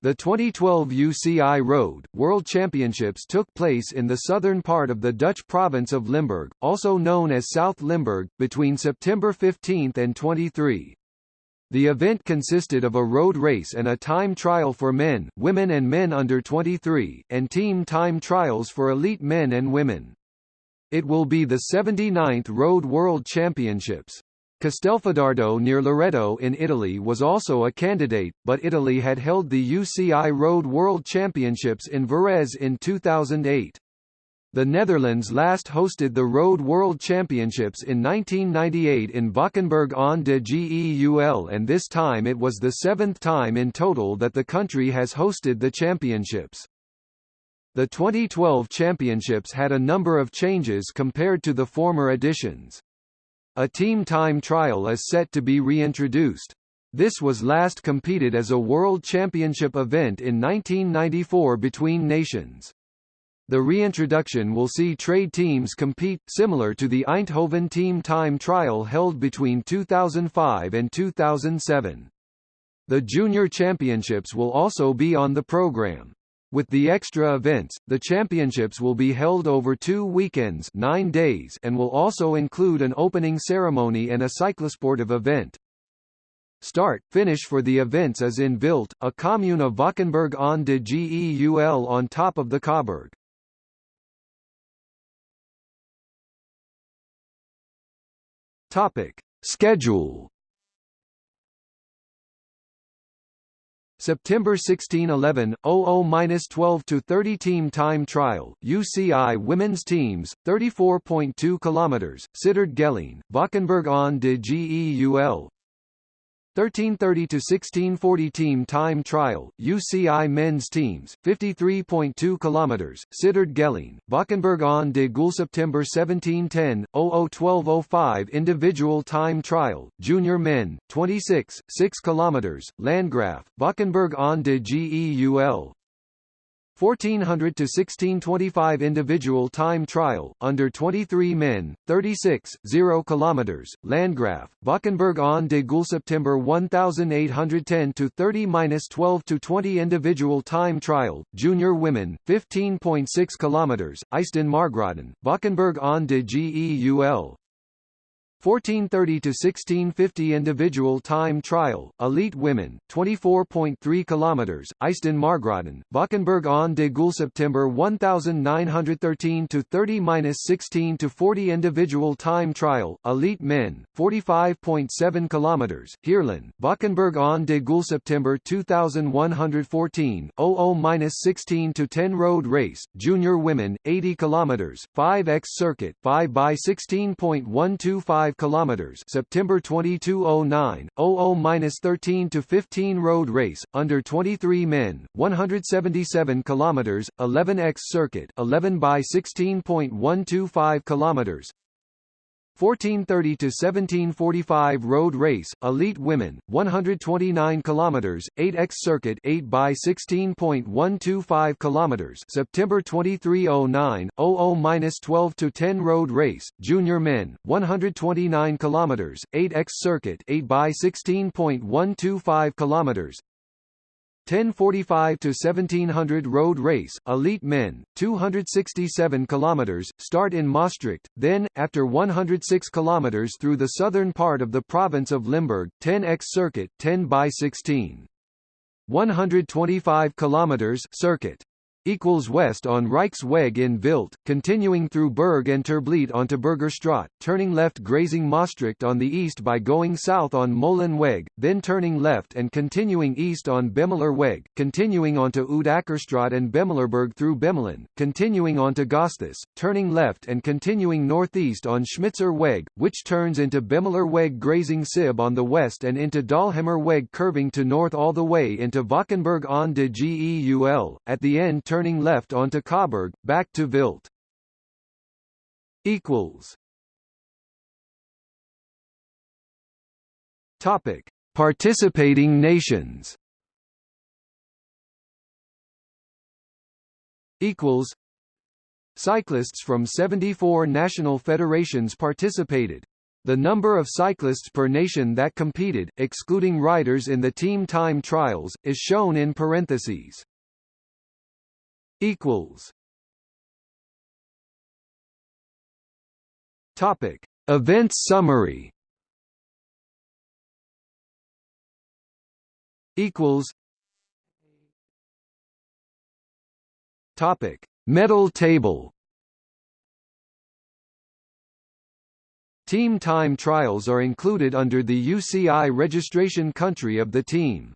The 2012 UCI Road World Championships took place in the southern part of the Dutch province of Limburg, also known as South Limburg, between September 15 and 23. The event consisted of a road race and a time trial for men, women and men under 23, and team time trials for elite men and women. It will be the 79th Road World Championships. Castelfidardo near Loreto in Italy was also a candidate, but Italy had held the UCI Road World Championships in Varese in 2008. The Netherlands last hosted the Road World Championships in 1998 in Valkenburg aan de Geul and this time it was the seventh time in total that the country has hosted the championships. The 2012 championships had a number of changes compared to the former editions. A team time trial is set to be reintroduced. This was last competed as a World Championship event in 1994 between nations. The reintroduction will see trade teams compete, similar to the Eindhoven team time trial held between 2005 and 2007. The Junior Championships will also be on the program. With the extra events, the championships will be held over two weekends nine days and will also include an opening ceremony and a cyclosportive event. Start, finish for the events is in Vilt, a commune of Valkenburg aan de Geul on top of the Cauberg. Topic. Schedule September 16 11, 00-12 to 30 team time trial, UCI women's teams, 34.2 km, Sittard Geleen, Valkenburg aan de Geul, 1330 to 1640 team time trial, UCI men's teams, 53.2 kilometers, Sittard Geleen, Valkenburg aan de Geul September 1710, 001205 individual time trial, junior men, 26, 6 kilometers, Landgraaf, Valkenburg aan de Geul, 1400 to 1625 individual time trial under 23 men 36 0 kilometers Landgraaf Valkenburg aan de Geul September 1810 to 30-12 to 20 individual time trial junior women 15.6 kilometers IJsden Margraten Valkenburg aan de Geul 1430 to 1650 individual time trial, elite women, 24.3 kilometers, IJsden Margraten, Valkenburg aan de September 1913 to 30-16 to 40 individual time trial, elite men, 45.7 kilometers, Heerlen, Valkenburg aan de Geul September 2114, 00-16 to 10 road race, junior women, 80 kilometers, 5x circuit, 5 by 16.125 5 kilometers September 2209 00-13 to 15 road race under 23 men 177 kilometers 11x circuit 11 by 16.125 kilometers 1430 to 1745 road race, elite women, 129 kilometers, 8x circuit, 8 by 16.125 kilometers, September 2309, 00-12 to 10 road race, junior men, 129 kilometers, 8x circuit, 8 by 16.125 kilometers, 1045 to 1700 road race, elite men, 267 kilometers, start in Maastricht, then, after 106 kilometers through the southern part of the province of Limburg, 10x circuit, 10 by 16. 125 kilometers circuit equals west on Rijksweg in Vilt, continuing through Berg and Terblijt onto Burgerstraat, turning left grazing Maastricht on the east by going south on Molenweg, then turning left and continuing east on Bemelerweg, continuing onto Oudakkerstraat and Bemelerberg through Bemelen, continuing onto Gostis, turning left and continuing northeast on Schmitzerweg, which turns into Bemelerweg grazing Sib on the west and into Dalhemerweg curving to north all the way into Valkenburg aan de Geul, at the end turn turning left onto Cauberg, back to Vilt. Equals. Topic: Participating nations. Equals. Cyclists from 74 national federations participated. The number of cyclists per nation that competed, excluding riders in the team time trials, is shown in parentheses. Equals. Topic: Events summary. Equals. Topic: Medal table. Team time trials are included under the UCI registration country of the team.